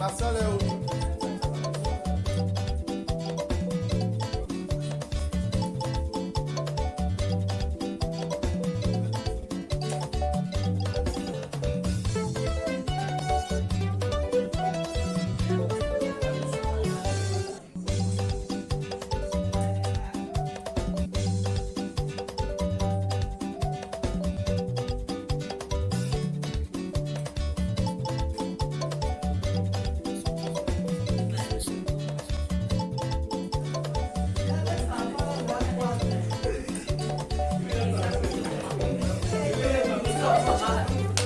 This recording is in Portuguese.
Marcelo Wow.